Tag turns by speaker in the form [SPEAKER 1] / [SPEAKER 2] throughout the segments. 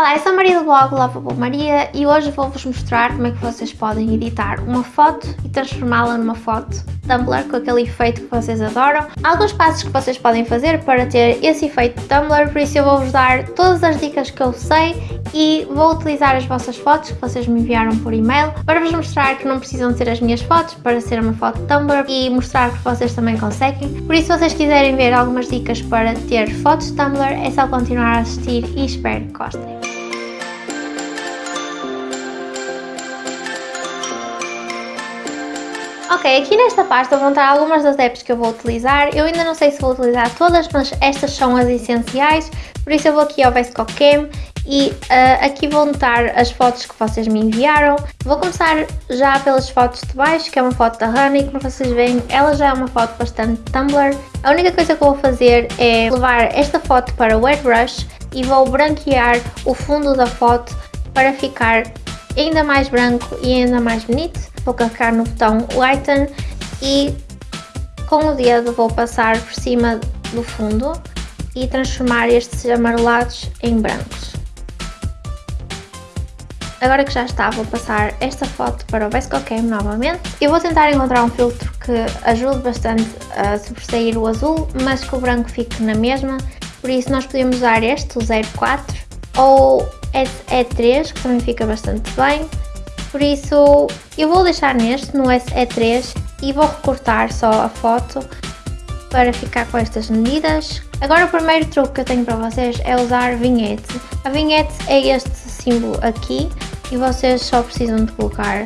[SPEAKER 1] Olá, eu sou a Maria do blog Lovable Maria e hoje vou-vos mostrar como é que vocês podem editar uma foto e transformá-la numa foto Tumblr com aquele efeito que vocês adoram. Alguns passos que vocês podem fazer para ter esse efeito Tumblr, por isso eu vou-vos dar todas as dicas que eu sei e vou utilizar as vossas fotos que vocês me enviaram por e-mail para vos mostrar que não precisam ser as minhas fotos para ser uma foto Tumblr e mostrar que vocês também conseguem. Por isso, se vocês quiserem ver algumas dicas para ter fotos Tumblr, é só continuar a assistir e espero que gostem. Ok, aqui nesta pasta vão estar algumas das apps que eu vou utilizar. Eu ainda não sei se vou utilizar todas, mas estas são as essenciais. Por isso eu vou aqui ao VSCOCAM e uh, aqui vão estar as fotos que vocês me enviaram. Vou começar já pelas fotos de baixo, que é uma foto da Honey, como vocês veem, ela já é uma foto bastante Tumblr. A única coisa que eu vou fazer é levar esta foto para o airbrush e vou branquear o fundo da foto para ficar ainda mais branco e ainda mais bonito. Vou clicar no botão Lighten e com o dedo vou passar por cima do fundo e transformar estes amarelados em brancos. Agora que já está, vou passar esta foto para o VSCOCAM novamente. Eu vou tentar encontrar um filtro que ajude bastante a sobressair o azul, mas que o branco fique na mesma. Por isso nós podemos usar este, o 04, ou SE3, que também fica bastante bem. Por isso eu vou deixar neste, no SE3, e vou recortar só a foto para ficar com estas medidas. Agora o primeiro truque que eu tenho para vocês é usar vinhete. A vinhete é este símbolo aqui e vocês só precisam de colocar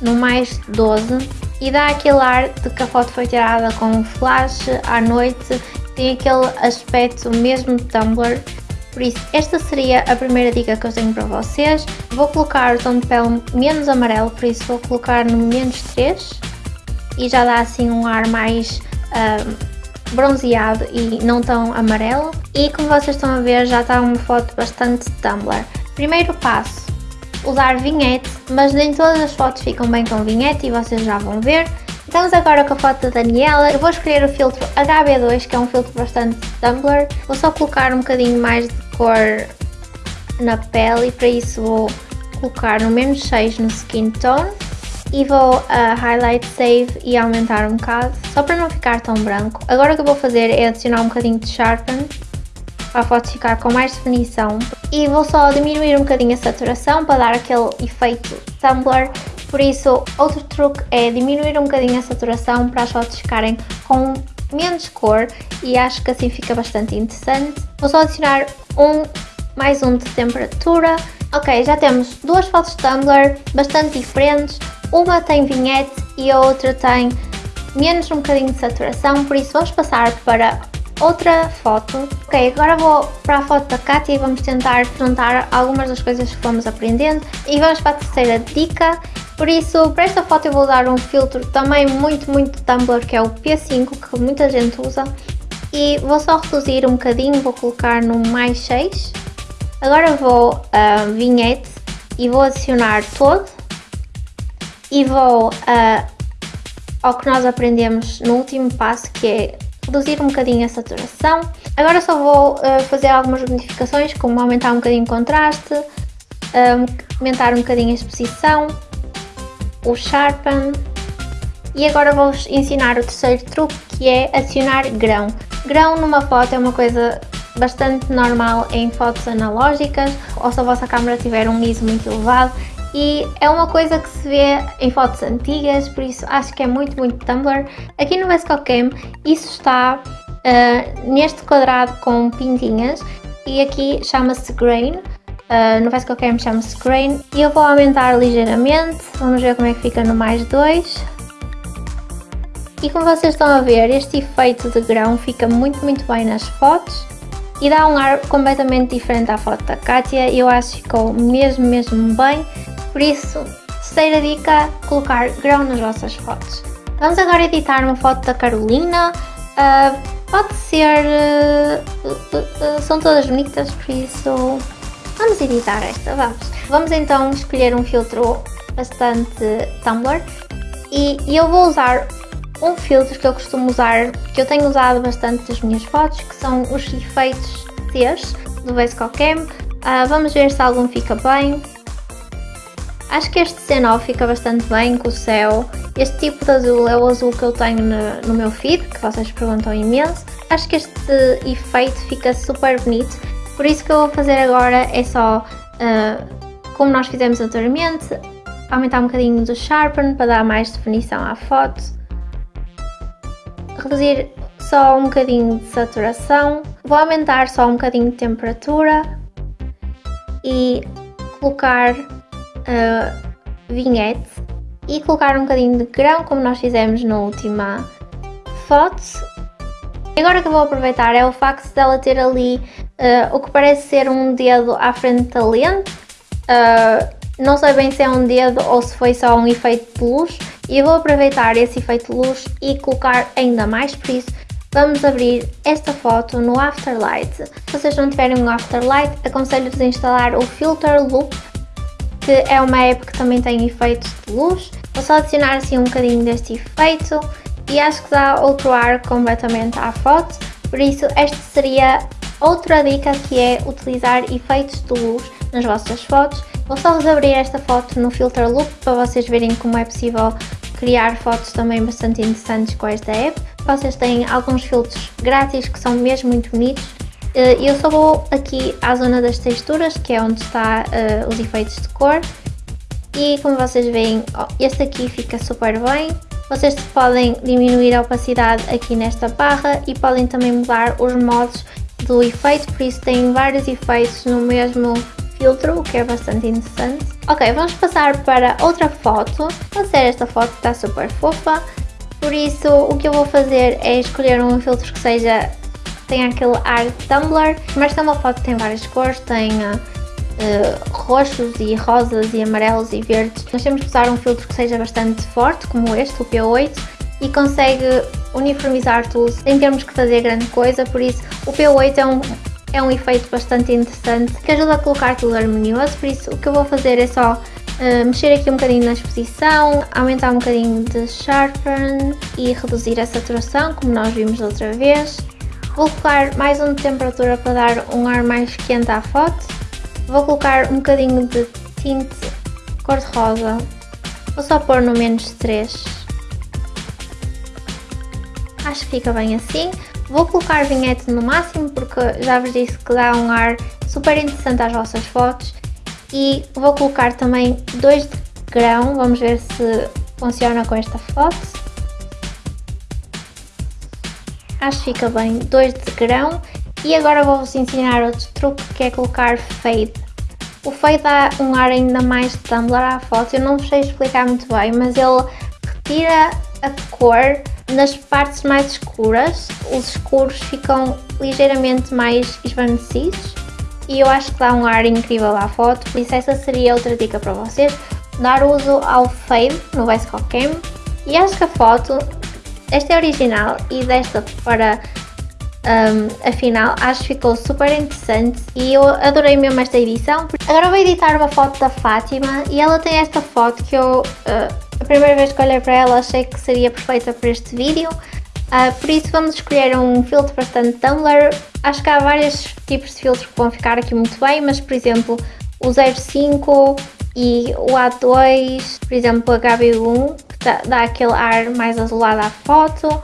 [SPEAKER 1] no mais 12 e dá aquele ar de que a foto foi tirada com flash à noite, tem aquele aspecto mesmo de Tumblr por isso, esta seria a primeira dica que eu tenho para vocês. Vou colocar o tom de pele menos amarelo, por isso vou colocar no menos 3 e já dá assim um ar mais um, bronzeado e não tão amarelo. E como vocês estão a ver, já está uma foto bastante Tumblr. Primeiro passo, usar vinhete, mas nem todas as fotos ficam bem com vinhete e vocês já vão ver. Estamos agora com a foto da Daniela. Eu vou escolher o filtro HB2, que é um filtro bastante Tumblr. Vou só colocar um bocadinho mais de cor na pele e para isso vou colocar no menos 6 no Skin Tone e vou a Highlight Save e aumentar um bocado, só para não ficar tão branco. Agora o que eu vou fazer é adicionar um bocadinho de Sharpen para a foto ficar com mais definição e vou só diminuir um bocadinho a saturação para dar aquele efeito Tumblr por isso, outro truque é diminuir um bocadinho a saturação para as fotos ficarem com menos cor e acho que assim fica bastante interessante. Vou só adicionar um, mais um de temperatura. Ok, já temos duas fotos Tumblr bastante diferentes. Uma tem vinhete e a outra tem menos um bocadinho de saturação, por isso vamos passar para outra foto. Ok, agora vou para a foto da Katia e vamos tentar juntar algumas das coisas que fomos aprendendo. E vamos para a terceira dica, por isso, para esta foto eu vou dar um filtro também muito, muito Tumblr, que é o P5, que muita gente usa. E vou só reduzir um bocadinho, vou colocar no mais 6. Agora vou a uh, vinhete e vou adicionar todo. E vou uh, ao que nós aprendemos no último passo, que é reduzir um bocadinho a saturação. Agora só vou uh, fazer algumas modificações, como aumentar um bocadinho o contraste, um, aumentar um bocadinho a exposição, o Sharpen e agora vou-vos ensinar o terceiro truque que é adicionar grão. Grão numa foto é uma coisa bastante normal em fotos analógicas ou se a vossa câmera tiver um ISO muito elevado e é uma coisa que se vê em fotos antigas, por isso acho que é muito, muito Tumblr. Aqui no VSCOCAM isso está uh, neste quadrado com pintinhas. E aqui chama-se Grain. Uh, no Fast Cam chama-se Grain. E eu vou aumentar ligeiramente, vamos ver como é que fica no mais 2. E como vocês estão a ver, este efeito de grão fica muito muito bem nas fotos. E dá um ar completamente diferente à foto da Katia e eu acho que ficou mesmo mesmo bem, por isso, terceira dica, colocar grão nas vossas fotos. Vamos agora editar uma foto da Carolina, uh, pode ser, uh, são todas bonitas, por isso Vamos editar esta, vamos. Vamos então escolher um filtro bastante Tumblr e, eu vou usar um filtro que eu costumo usar, que eu tenho usado bastante nas minhas fotos, que são os efeitos T's do VSCOCAM. Uh, vamos ver se algum fica bem. Acho que este C9 fica bastante bem com o céu. Este tipo de azul é o azul que eu tenho no, no meu feed, que vocês perguntam imenso. Acho que este efeito fica super bonito. Por isso que eu vou fazer agora é só, uh, como nós fizemos anteriormente, aumentar um bocadinho do Sharpen para dar mais definição à foto. Reduzir só um bocadinho de saturação. Vou aumentar só um bocadinho de temperatura. E colocar uh, vinhete e colocar um bocadinho de grão, como nós fizemos na última foto. Agora que eu vou aproveitar é o facto dela ter ali uh, o que parece ser um dedo à frente da lente. Uh, não sei bem se é um dedo ou se foi só um efeito de luz. E eu vou aproveitar esse efeito de luz e colocar ainda mais, por isso vamos abrir esta foto no Afterlight. Se vocês não tiverem um Afterlight, aconselho-vos a instalar o Filter Loop que é uma app que também tem efeitos de luz. Vou só adicionar assim um bocadinho deste efeito e acho que dá outro ar completamente à foto, por isso esta seria outra dica que é utilizar efeitos de luz nas vossas fotos. Vou só vos abrir esta foto no Filter Loop para vocês verem como é possível criar fotos também bastante interessantes com esta app. Vocês têm alguns filtros grátis que são mesmo muito bonitos eu só vou aqui à zona das texturas, que é onde está uh, os efeitos de cor. E como vocês veem, este aqui fica super bem. Vocês podem diminuir a opacidade aqui nesta barra e podem também mudar os modos do efeito, por isso tem vários efeitos no mesmo filtro, o que é bastante interessante. Ok, vamos passar para outra foto. A ser esta foto está super fofa, por isso o que eu vou fazer é escolher um filtro que seja tem aquele ar Tumblr, mas tem uma foto que tem várias cores, tem uh, roxos e rosas e amarelos e verdes. Nós temos que usar um filtro que seja bastante forte, como este, o P8, e consegue uniformizar tudo sem termos que fazer grande coisa, por isso o P8 é um, é um efeito bastante interessante que ajuda a colocar tudo harmonioso, por isso o que eu vou fazer é só uh, mexer aqui um bocadinho na exposição, aumentar um bocadinho de sharpen e reduzir a saturação, como nós vimos da outra vez. Vou colocar mais um de temperatura para dar um ar mais quente à foto. Vou colocar um bocadinho de tinte cor-de-rosa. Vou só pôr no menos 3. Acho que fica bem assim. Vou colocar vinhete no máximo porque já vos disse que dá um ar super interessante às vossas fotos. E vou colocar também dois de grão, vamos ver se funciona com esta foto. Acho que fica bem, dois de grão. E agora vou-vos ensinar outro truque que é colocar fade. O fade dá um ar ainda mais Tumblr à foto, eu não sei explicar muito bem, mas ele retira a cor nas partes mais escuras, os escuros ficam ligeiramente mais esvanecidos. E eu acho que dá um ar incrível à foto, por isso essa seria outra dica para vocês, dar uso ao fade no Bicycle Cam e acho que a foto esta é original e desta para um, afinal acho que ficou super interessante e eu adorei mesmo esta edição. Agora vou editar uma foto da Fátima e ela tem esta foto que eu uh, a primeira vez que olhei para ela achei que seria perfeita para este vídeo. Uh, por isso vamos escolher um filtro bastante Tumblr. Acho que há vários tipos de filtros que vão ficar aqui muito bem, mas por exemplo o 05 e o A2, por exemplo o HB1 dá, dá aquele ar mais azulado à foto.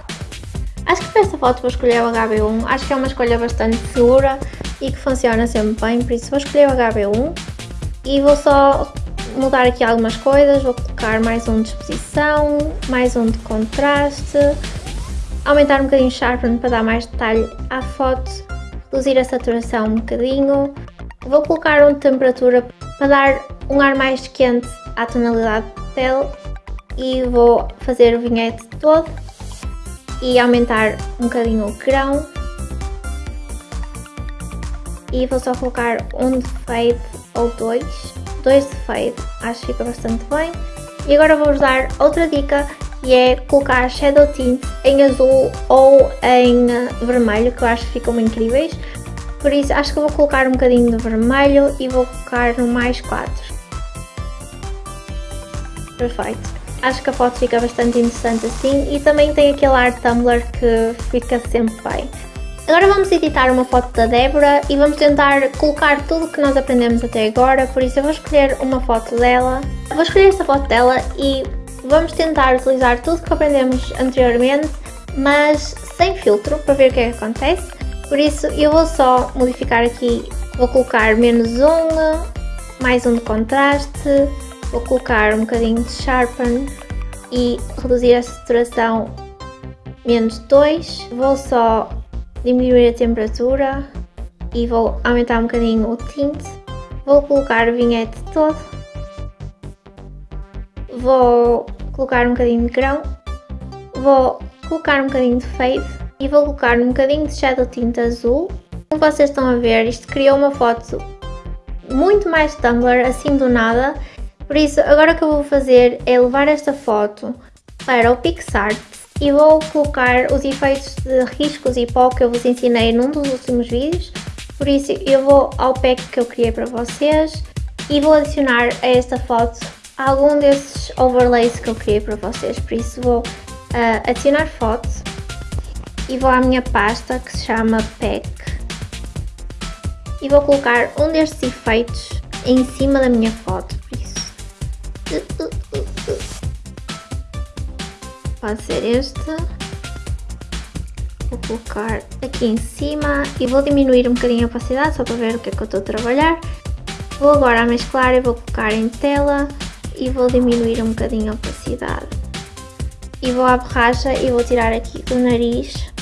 [SPEAKER 1] Acho que para esta foto vou escolher o HB1, acho que é uma escolha bastante segura e que funciona sempre bem, por isso vou escolher o HB1 e vou só mudar aqui algumas coisas, vou colocar mais um de exposição, mais um de contraste, aumentar um bocadinho o sharpen para dar mais detalhe à foto, reduzir a saturação um bocadinho, vou colocar um de temperatura para dar um ar mais quente à tonalidade de pele e vou fazer o vinhete todo e aumentar um bocadinho o grão. E vou só colocar um de fade ou dois, dois de fade, acho que fica bastante bem. E agora vou-vos dar outra dica que é colocar shadow tint em azul ou em vermelho que eu acho que ficam incríveis. Por isso acho que vou colocar um bocadinho de vermelho e vou colocar no mais 4 perfeito Acho que a foto fica bastante interessante assim e também tem aquele ar Tumblr que fica sempre bem. Agora vamos editar uma foto da Débora e vamos tentar colocar tudo o que nós aprendemos até agora, por isso eu vou escolher uma foto dela. Vou escolher esta foto dela e vamos tentar utilizar tudo que aprendemos anteriormente, mas sem filtro, para ver o que é que acontece. Por isso eu vou só modificar aqui, vou colocar menos um, mais um de contraste, vou colocar um bocadinho de sharpen e reduzir a saturação menos 2. Vou só diminuir a temperatura e vou aumentar um bocadinho o tint. Vou colocar o vinhete todo. Vou colocar um bocadinho de grão. Vou colocar um bocadinho de fade e vou colocar um bocadinho de shadow tint azul. Como vocês estão a ver, isto criou uma foto muito mais Tumblr, assim do nada. Por isso, agora o que eu vou fazer é levar esta foto para o PixArt e vou colocar os efeitos de riscos e pó que eu vos ensinei num dos últimos vídeos. Por isso eu vou ao pack que eu criei para vocês e vou adicionar a esta foto algum desses overlays que eu criei para vocês. Por isso vou uh, adicionar foto e vou à minha pasta que se chama pack e vou colocar um destes efeitos em cima da minha foto. Pode ser este. Vou colocar aqui em cima e vou diminuir um bocadinho a opacidade só para ver o que é que eu estou a trabalhar. Vou agora mesclar e vou colocar em tela e vou diminuir um bocadinho a opacidade. E vou à borracha e vou tirar aqui do nariz.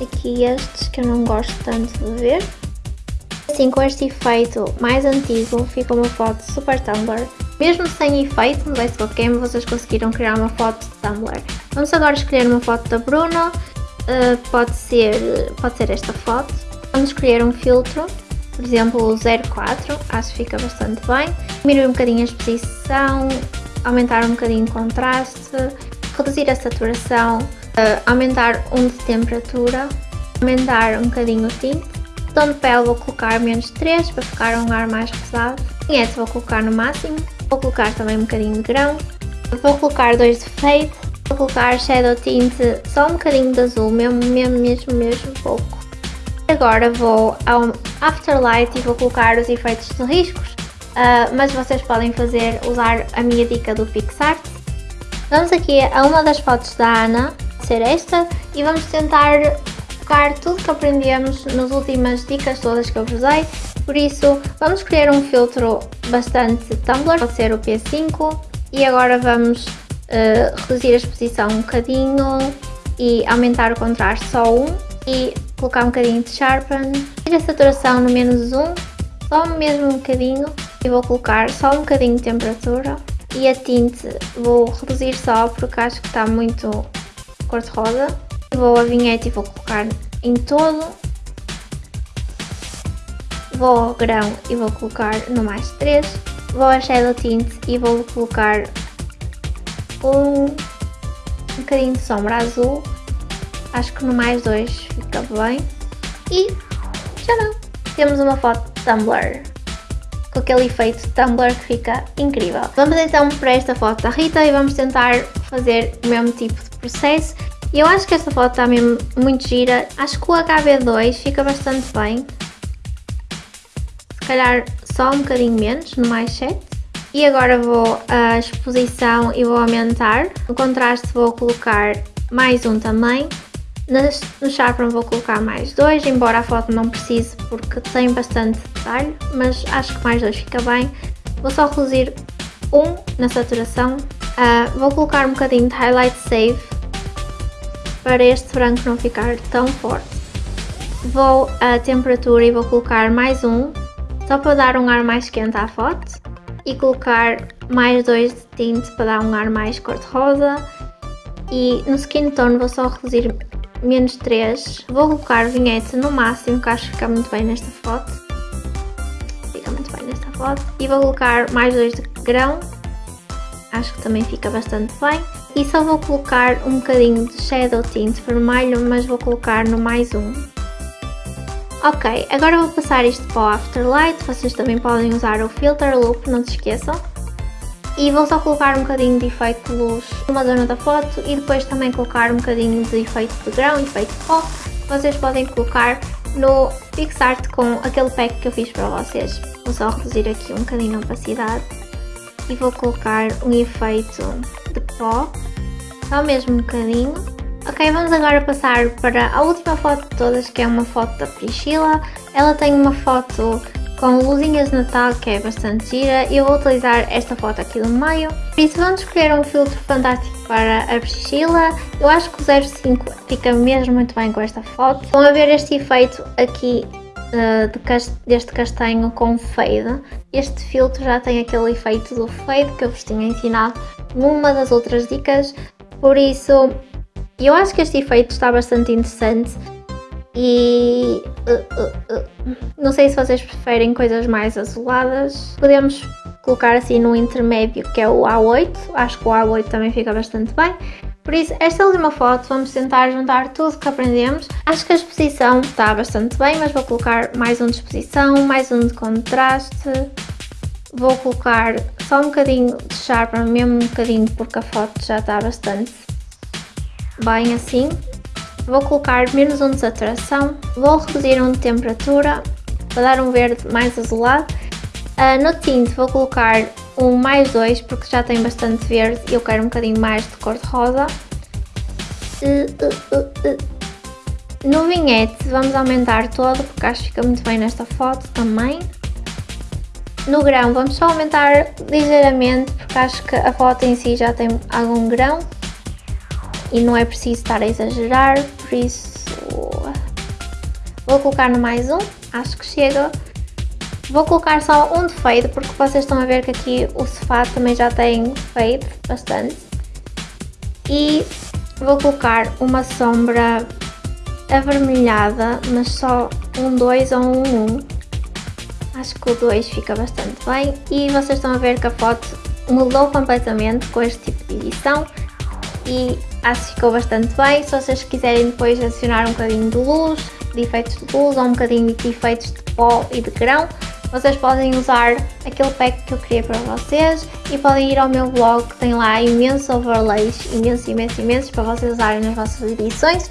[SPEAKER 1] Aqui estes que eu não gosto tanto de ver. Assim, com este efeito mais antigo, fica uma foto super Tumblr mesmo sem efeito no Go Game, vocês conseguiram criar uma foto de Tumblr. Vamos agora escolher uma foto da Bruna, uh, pode, ser, pode ser esta foto. Vamos escolher um filtro, por exemplo o 04, acho que fica bastante bem. Diminuir um bocadinho a exposição, aumentar um bocadinho o contraste, reduzir a saturação, uh, aumentar um de temperatura, aumentar um bocadinho o tint. Tom de pele vou colocar menos 3 para ficar um ar mais pesado. Vinhete vou colocar no máximo. Vou colocar também um bocadinho de grão. Vou colocar dois de fade. Vou colocar shadow tint só um bocadinho de azul, mesmo, mesmo, mesmo, mesmo pouco. Agora vou ao Afterlight e vou colocar os efeitos de riscos, uh, mas vocês podem fazer, usar a minha dica do PixArt. Vamos aqui a uma das fotos da Ana, ser esta, e vamos tentar focar tudo que aprendemos nas últimas dicas todas que eu vos dei por isso, vamos escolher um filtro bastante Tumblr, pode ser o P5. E agora vamos uh, reduzir a exposição um bocadinho e aumentar o contraste só um. E colocar um bocadinho de Sharpen. E a saturação no menos 1, só mesmo um bocadinho. E vou colocar só um bocadinho de temperatura. E a tinte vou reduzir só porque acho que está muito cor-de-rosa. Vou a vinheta e vou colocar em todo vou ao grão e vou colocar no mais 3, vou a Shadow Tint e vou colocar um, um bocadinho de sombra azul, acho que no mais 2 fica bem, e não, temos uma foto de Tumblr. Com aquele efeito Tumblr que fica incrível. Vamos então para esta foto da Rita e vamos tentar fazer o mesmo tipo de processo. Eu acho que esta foto está mesmo muito gira, acho que o HB2 fica bastante bem, se calhar só um bocadinho menos, no mais 7. E agora vou à exposição e vou aumentar. No contraste vou colocar mais um também. No Sharpen vou colocar mais dois, embora a foto não precise porque tem bastante detalhe, mas acho que mais dois fica bem. Vou só reduzir um na saturação. Uh, vou colocar um bocadinho de Highlight Save para este branco não ficar tão forte. Vou à temperatura e vou colocar mais um só para dar um ar mais quente à foto e colocar mais dois de tinte para dar um ar mais cor-de-rosa. E no skin tone vou só reduzir menos 3 vou colocar vinhete no máximo que acho que fica muito bem nesta foto. Fica muito bem nesta foto. E vou colocar mais dois de grão. Acho que também fica bastante bem. E só vou colocar um bocadinho de shadow tint vermelho mas vou colocar no mais um Ok, agora vou passar isto para o Afterlight, vocês também podem usar o Filter Loop, não se esqueçam. e vou só colocar um bocadinho de efeito de luz numa zona da foto e depois também colocar um bocadinho de efeito de grão, efeito pó, vocês podem colocar no PixArt com aquele pack que eu fiz para vocês. Vou só reduzir aqui um bocadinho a opacidade e vou colocar um efeito de pó, só mesmo um bocadinho. Ok, vamos agora passar para a última foto de todas, que é uma foto da Priscila. Ela tem uma foto com luzinhas de Natal que é bastante gira e eu vou utilizar esta foto aqui do meio. Por isso vamos escolher um filtro fantástico para a Priscila. Eu acho que o 05 fica mesmo muito bem com esta foto. Vão ver este efeito aqui uh, de cast deste castanho com fade. Este filtro já tem aquele efeito do fade que eu vos tinha ensinado numa das outras dicas. Por isso eu acho que este efeito está bastante interessante e uh, uh, uh, não sei se vocês preferem coisas mais azuladas. Podemos colocar assim no intermédio que é o A8, acho que o A8 também fica bastante bem. Por isso, esta última foto vamos tentar juntar tudo que aprendemos. Acho que a exposição está bastante bem, mas vou colocar mais um de exposição, mais um de contraste. Vou colocar só um bocadinho de Sharpen, mesmo um bocadinho porque a foto já está bastante bem assim. Vou colocar menos um de saturação, vou reduzir um de temperatura para dar um verde mais azulado. Uh, no tinte vou colocar um mais dois porque já tem bastante verde e eu quero um bocadinho mais de cor de rosa. Uh, uh, no vinhete vamos aumentar todo porque acho que fica muito bem nesta foto também. No grão vamos só aumentar ligeiramente porque acho que a foto em si já tem algum grão e não é preciso estar a exagerar, por isso vou colocar no mais um, acho que chega. Vou colocar só um de fade, porque vocês estão a ver que aqui o sofá também já tem fade, bastante. E vou colocar uma sombra avermelhada, mas só um 2 ou um 1. Um. Acho que o 2 fica bastante bem. E vocês estão a ver que a foto mudou completamente com este tipo de edição e acho que ficou bastante bem. Se vocês quiserem depois adicionar um bocadinho de luz, de efeitos de luz ou um bocadinho de efeitos de pó e de grão, vocês podem usar aquele pack que eu criei para vocês e podem ir ao meu blog que tem lá imensos overlays, imensos, imensos, imensos para vocês usarem nas vossas edições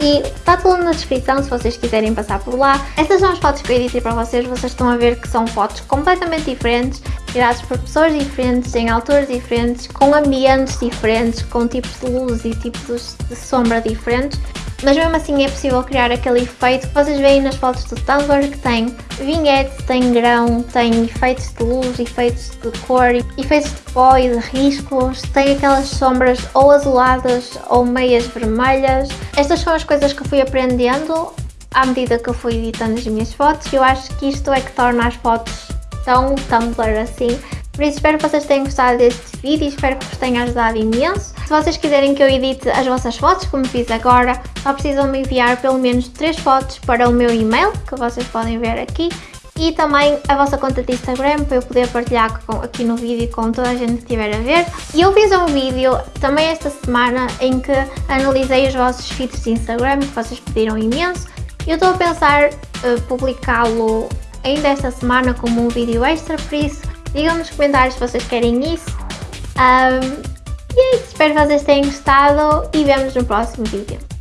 [SPEAKER 1] e está tudo na descrição se vocês quiserem passar por lá. Estas são as fotos que eu editei para vocês, vocês estão a ver que são fotos completamente diferentes, tiradas por pessoas diferentes, em alturas diferentes, com ambientes diferentes, com tipos de luz e tipos de sombra diferentes mas mesmo assim é possível criar aquele efeito que vocês veem nas fotos do Tumblr que tem vinhete, tem grão, tem efeitos de luz, efeitos de cor, efeitos de pó e de riscos, tem aquelas sombras ou azuladas ou meias vermelhas. Estas são as coisas que fui aprendendo à medida que eu fui editando as minhas fotos eu acho que isto é que torna as fotos tão Tumblr assim por isso espero que vocês tenham gostado deste vídeo e espero que vos tenha ajudado imenso. Se vocês quiserem que eu edite as vossas fotos, como fiz agora, só precisam me enviar pelo menos 3 fotos para o meu e-mail, que vocês podem ver aqui, e também a vossa conta de Instagram para eu poder partilhar com, aqui no vídeo com toda a gente que estiver a ver. E eu fiz um vídeo também esta semana em que analisei os vossos feeds de Instagram que vocês pediram imenso. Eu estou a pensar uh, publicá-lo ainda esta semana como um vídeo extra, por isso Digam nos comentários se vocês querem isso. Um, e é isso, espero que vocês tenham gostado e vemos no próximo vídeo.